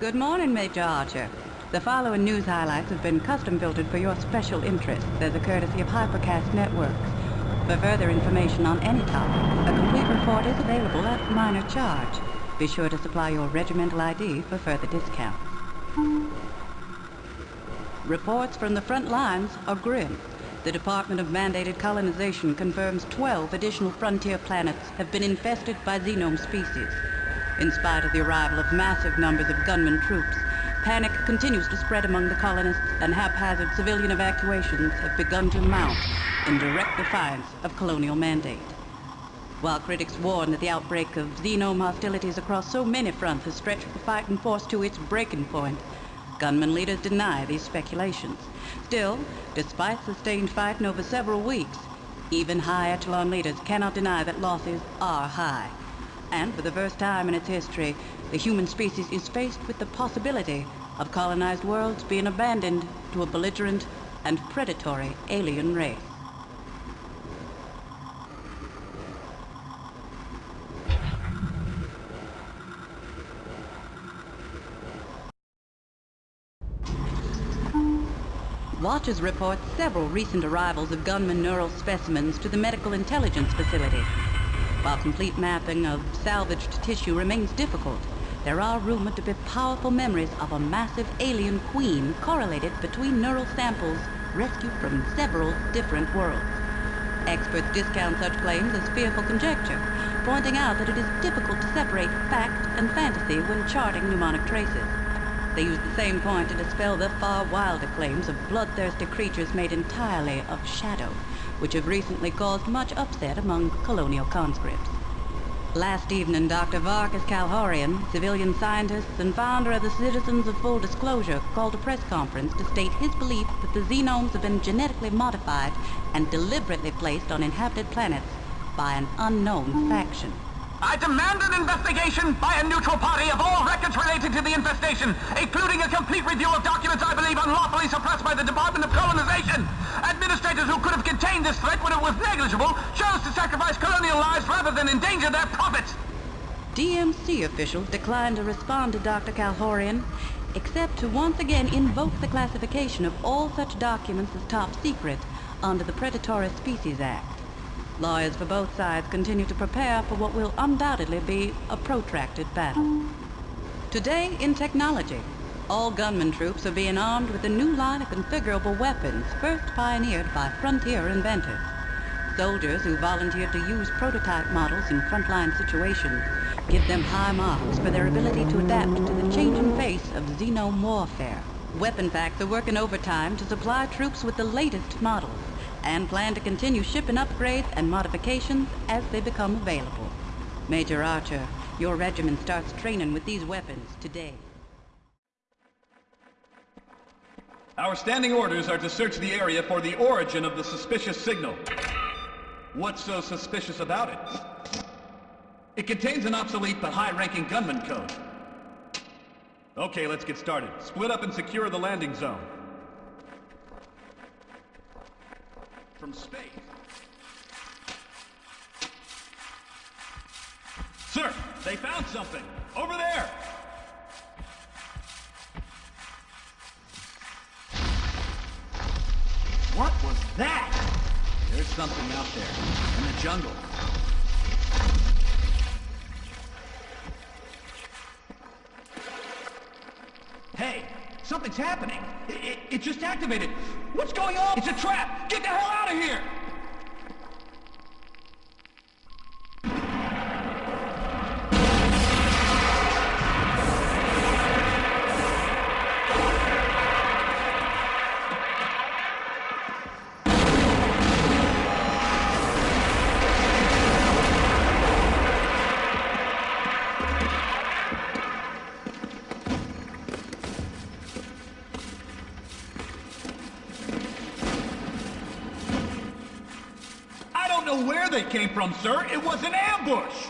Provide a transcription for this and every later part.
Good morning, Major Archer. The following news highlights have been custom filtered for your special interest as a courtesy of Hypercast Networks. For further information on any topic, a complete report is available at minor charge. Be sure to supply your regimental ID for further discount. Reports from the front lines are grim. The Department of Mandated Colonization confirms 12 additional frontier planets have been infested by xenome species. In spite of the arrival of massive numbers of gunman troops, panic continues to spread among the colonists and haphazard civilian evacuations have begun to mount in direct defiance of colonial mandate. While critics warn that the outbreak of xenome hostilities across so many fronts has stretched the fighting force to its breaking point, gunman leaders deny these speculations. Still, despite sustained fighting over several weeks, even high echelon leaders cannot deny that losses are high. And for the first time in its history, the human species is faced with the possibility of colonized worlds being abandoned to a belligerent and predatory alien race. Watchers report several recent arrivals of gunman neural specimens to the Medical Intelligence Facility. While complete mapping of salvaged tissue remains difficult, there are rumored to be powerful memories of a massive alien queen correlated between neural samples rescued from several different worlds. Experts discount such claims as fearful conjecture, pointing out that it is difficult to separate fact and fantasy when charting mnemonic traces. They use the same point to dispel the far wilder claims of bloodthirsty creatures made entirely of shadow, which have recently caused much upset among colonial conscripts. Last evening, Dr. Varkas Kalhorian, civilian scientist and founder of the Citizens of Full Disclosure, called a press conference to state his belief that the xenomes have been genetically modified and deliberately placed on inhabited planets by an unknown faction. I demand an investigation by a neutral party of all records related to the infestation, including a complete review of documents I believe unlawfully suppressed by the Department of Colonization. Administrators who could have contained this threat when it was negligible chose to sacrifice colonial lives rather than endanger their profits. DMC officials declined to respond to Dr. Kalhorian, except to once again invoke the classification of all such documents as top secret under the Predatory Species Act. Lawyers for both sides continue to prepare for what will undoubtedly be a protracted battle. Today, in technology, all gunman troops are being armed with a new line of configurable weapons first pioneered by frontier inventors. Soldiers who volunteered to use prototype models in frontline situations give them high marks for their ability to adapt to the changing face of xenome warfare. Weapon Facts are working overtime to supply troops with the latest models and plan to continue shipping upgrades and modifications as they become available. Major Archer, your regiment starts training with these weapons today. Our standing orders are to search the area for the origin of the suspicious signal. What's so suspicious about it? It contains an obsolete but high-ranking gunman code. Okay, let's get started. Split up and secure the landing zone. From space. Sir, they found something. Over there! What was that? There's something out there, in the jungle. Happening. It, it, it just activated. What's going on? It's a trap! Get the hell out of here! Know where they came from, sir. It was an ambush!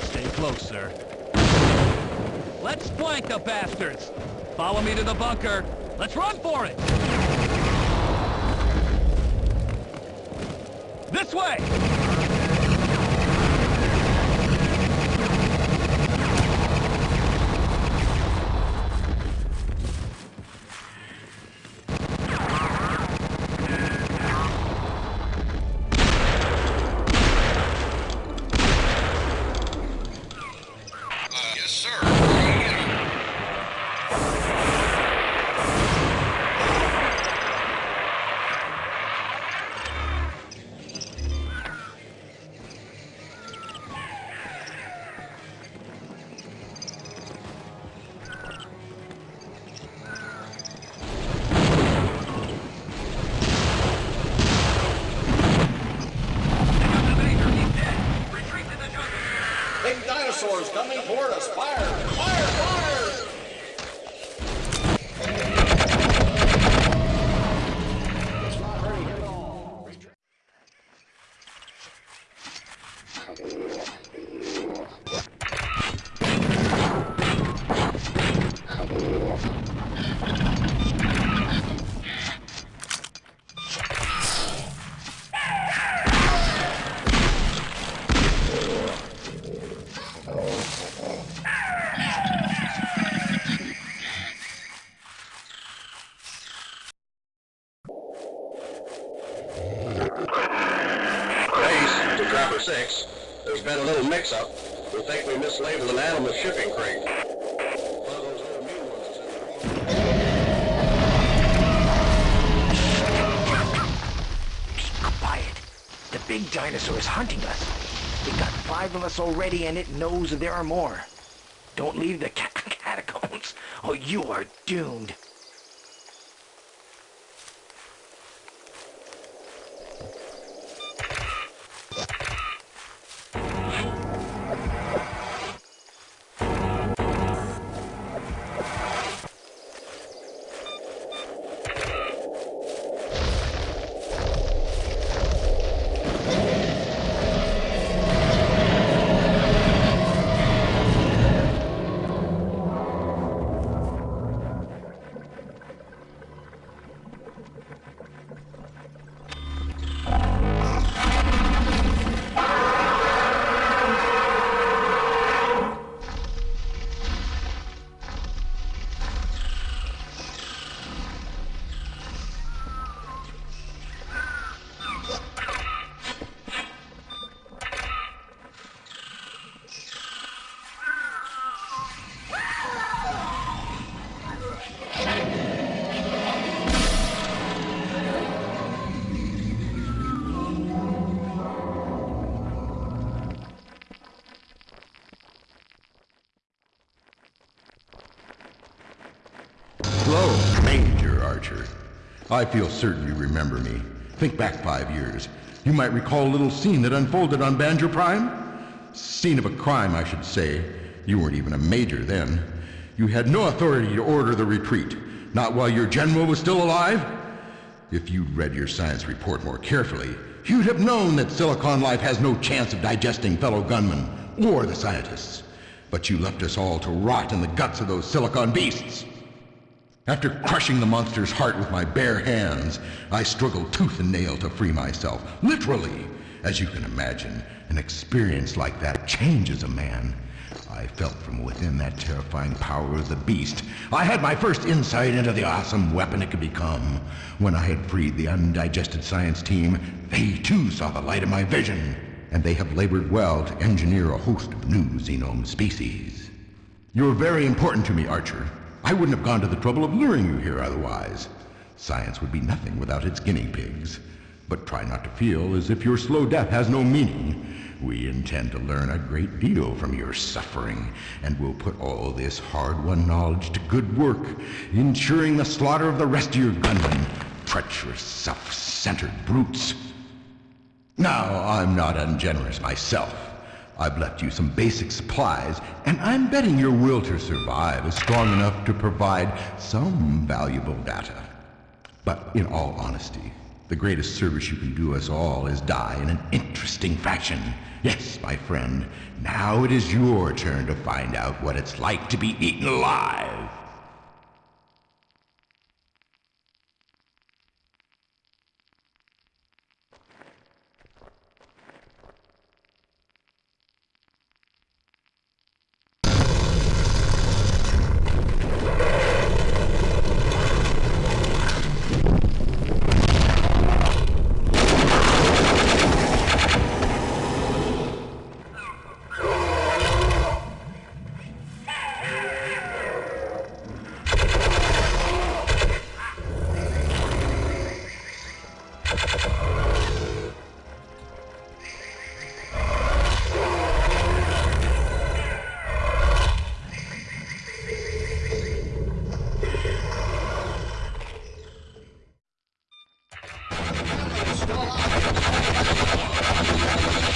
Stay close, sir. Let's flank the bastards! Follow me to the bunker. Let's run for it! This way! Dinosaurs coming toward us. Fire! Fire! Fire! Number 6, there's been a little mix-up. We think we mislabeled an animal shipping crate. Quiet. The big dinosaur is hunting us. We got five of us already, and it knows there are more. Don't leave the catacombs, or you are doomed. I feel certain you remember me. Think back five years. You might recall a little scene that unfolded on Banzure Prime? Scene of a crime, I should say. You weren't even a major then. You had no authority to order the retreat, not while your general was still alive. If you'd read your science report more carefully, you'd have known that Silicon Life has no chance of digesting fellow gunmen or the scientists. But you left us all to rot in the guts of those silicon beasts. After crushing the monster's heart with my bare hands, I struggled tooth and nail to free myself. Literally. As you can imagine, an experience like that changes a man. I felt from within that terrifying power of the beast. I had my first insight into the awesome weapon it could become. When I had freed the undigested science team, they too saw the light of my vision. And they have labored well to engineer a host of new xenome species. You're very important to me, Archer. I wouldn't have gone to the trouble of luring you here otherwise. Science would be nothing without its guinea pigs. But try not to feel as if your slow death has no meaning. We intend to learn a great deal from your suffering, and we'll put all this hard-won knowledge to good work, ensuring the slaughter of the rest of your gunmen. Treacherous, self-centered brutes. Now, I'm not ungenerous myself. I've left you some basic supplies, and I'm betting your will to survive is strong enough to provide some valuable data. But in all honesty, The greatest service you can do us all is die in an interesting fashion. Yes, my friend, now it is your turn to find out what it's like to be eaten alive. Oh, my God.